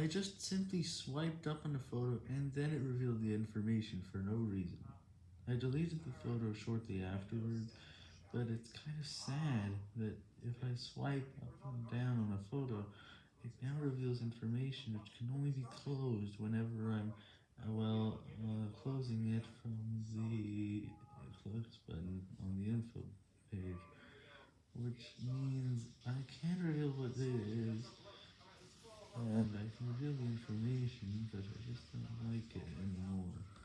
I just simply swiped up on the photo and then it revealed the information for no reason. I deleted the photo shortly afterwards, but it's kind of sad that if I swipe up and down on a photo, it now reveals information which can only be closed whenever I'm, uh, well, uh, closing it from the close button on the info page, which means I 你这个